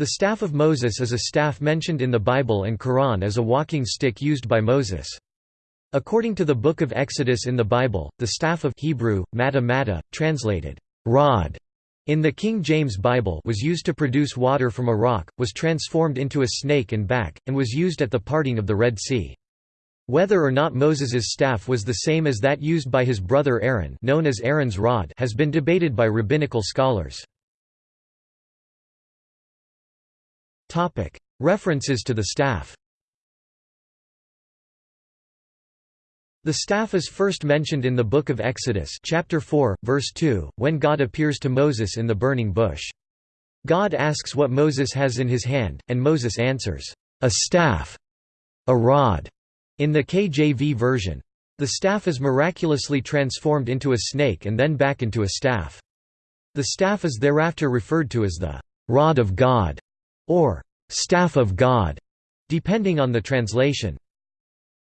The staff of Moses is a staff mentioned in the Bible and Quran as a walking stick used by Moses. According to the Book of Exodus in the Bible, the staff of Hebrew, matta matta, translated, rod, in the King James Bible was used to produce water from a rock, was transformed into a snake and back, and was used at the parting of the Red Sea. Whether or not Moses's staff was the same as that used by his brother Aaron known as Aaron's rod has been debated by rabbinical scholars. References to the staff The staff is first mentioned in the Book of Exodus chapter 4, verse 2, when God appears to Moses in the burning bush. God asks what Moses has in his hand, and Moses answers, "'A staff. A rod' in the KJV version. The staff is miraculously transformed into a snake and then back into a staff. The staff is thereafter referred to as the "'rod of God' or "'staff of God' depending on the translation.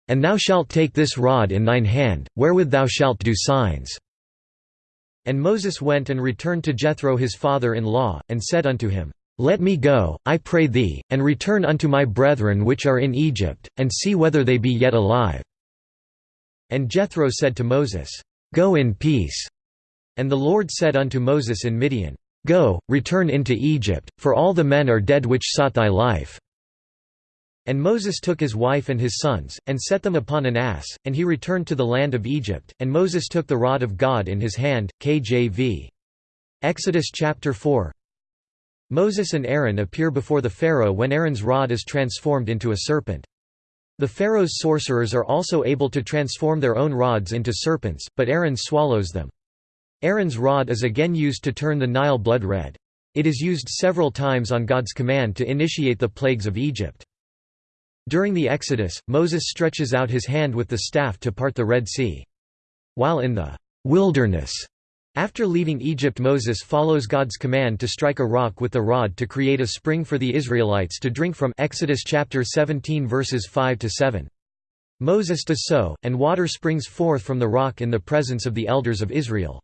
And thou shalt take this rod in thine hand, wherewith thou shalt do signs. And Moses went and returned to Jethro his father-in-law, and said unto him, Let me go, I pray thee, and return unto my brethren which are in Egypt, and see whether they be yet alive. And Jethro said to Moses, Go in peace. And the Lord said unto Moses in Midian, Go, return into Egypt, for all the men are dead which sought thy life. And Moses took his wife and his sons, and set them upon an ass, and he returned to the land of Egypt, and Moses took the rod of God in his hand. KJV. Exodus chapter 4 Moses and Aaron appear before the Pharaoh when Aaron's rod is transformed into a serpent. The Pharaoh's sorcerers are also able to transform their own rods into serpents, but Aaron swallows them. Aaron's rod is again used to turn the Nile blood red. It is used several times on God's command to initiate the plagues of Egypt. During the Exodus, Moses stretches out his hand with the staff to part the Red Sea. While in the wilderness, after leaving Egypt Moses follows God's command to strike a rock with the rod to create a spring for the Israelites to drink from Exodus chapter 17 verses 5 to 7. Moses does so, and water springs forth from the rock in the presence of the elders of Israel.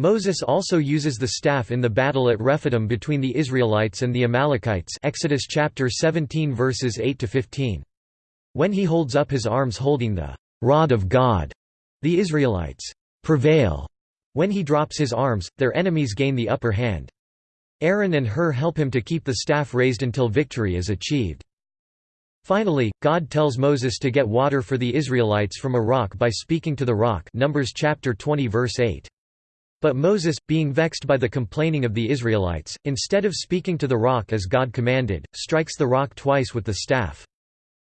Moses also uses the staff in the battle at Rephidim between the Israelites and the Amalekites Exodus chapter 17 verses 8 to 15. When he holds up his arms holding the rod of God, the Israelites prevail. When he drops his arms, their enemies gain the upper hand. Aaron and Hur help him to keep the staff raised until victory is achieved. Finally, God tells Moses to get water for the Israelites from a rock by speaking to the rock Numbers chapter 20 verse 8. But Moses, being vexed by the complaining of the Israelites, instead of speaking to the rock as God commanded, strikes the rock twice with the staff.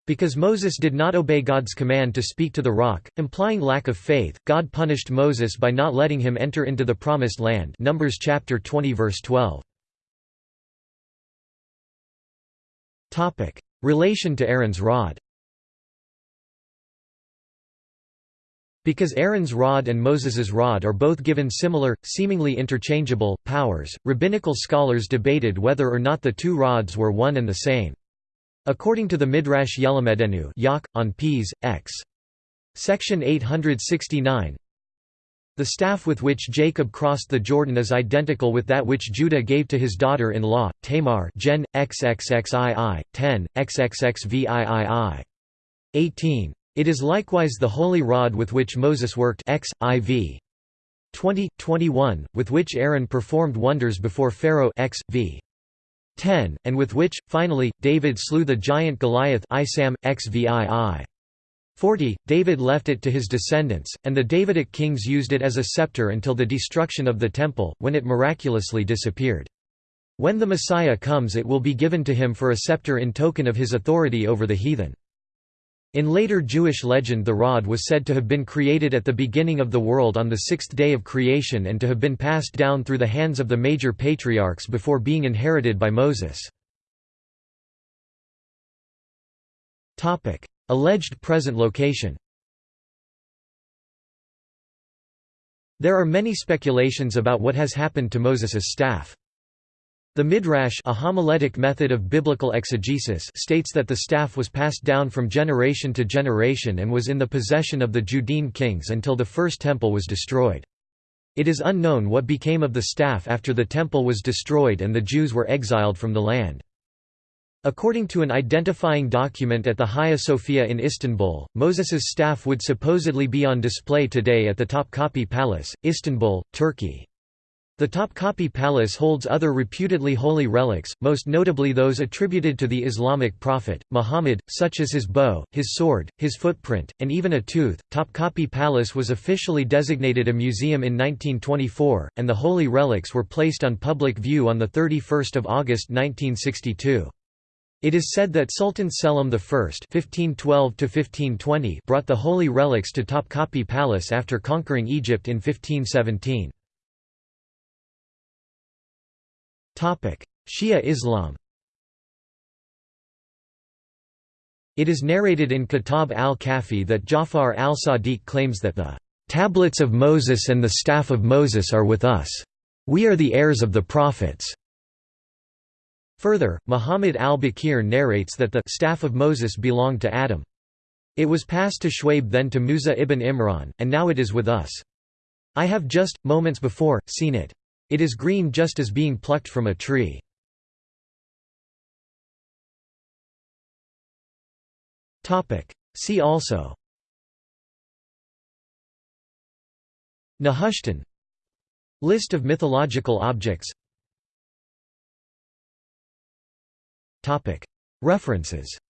Because Moses did not obey God's command to speak to the rock, implying lack of faith, God punished Moses by not letting him enter into the promised land Numbers chapter 20 verse 12. Relation to Aaron's rod Because Aaron's rod and Moses's rod are both given similar, seemingly interchangeable, powers, rabbinical scholars debated whether or not the two rods were one and the same. According to the Midrash Yelamedenu Yak, on Ps. X. Section 869 The staff with which Jacob crossed the Jordan is identical with that which Judah gave to his daughter-in-law, Tamar Gen. XXXII, 10, XXXVIII. 18. It is likewise the holy rod with which Moses worked X, IV. 20, 21, with which Aaron performed wonders before Pharaoh X, v. 10, and with which, finally, David slew the giant Goliath Isam, XVII. 40, David left it to his descendants, and the Davidic kings used it as a scepter until the destruction of the Temple, when it miraculously disappeared. When the Messiah comes it will be given to him for a scepter in token of his authority over the heathen. In later Jewish legend the rod was said to have been created at the beginning of the world on the sixth day of creation and to have been passed down through the hands of the major patriarchs before being inherited by Moses. Alleged present location There are many speculations about what has happened to Moses's staff. The Midrash a homiletic method of biblical exegesis states that the staff was passed down from generation to generation and was in the possession of the Judean kings until the First Temple was destroyed. It is unknown what became of the staff after the temple was destroyed and the Jews were exiled from the land. According to an identifying document at the Hagia Sophia in Istanbul, Moses's staff would supposedly be on display today at the Topkapi Palace, Istanbul, Turkey. The Topkapi Palace holds other reputedly holy relics, most notably those attributed to the Islamic prophet, Muhammad, such as his bow, his sword, his footprint, and even a tooth. Topkapi Palace was officially designated a museum in 1924, and the holy relics were placed on public view on 31 August 1962. It is said that Sultan Selim I (1512–1520) brought the holy relics to Topkapi Palace after conquering Egypt in 1517. Shia Islam It is narrated in Kitab al-Kafi that Jafar al-Sadiq claims that the "...tablets of Moses and the staff of Moses are with us. We are the heirs of the prophets." Further, Muhammad al-Baqir narrates that the staff of Moses belonged to Adam. It was passed to Shuaib then to Musa ibn Imran, and now it is with us. I have just, moments before, seen it. It is green just as being plucked from a tree. See also. Nehushtan. List of mythological objects. References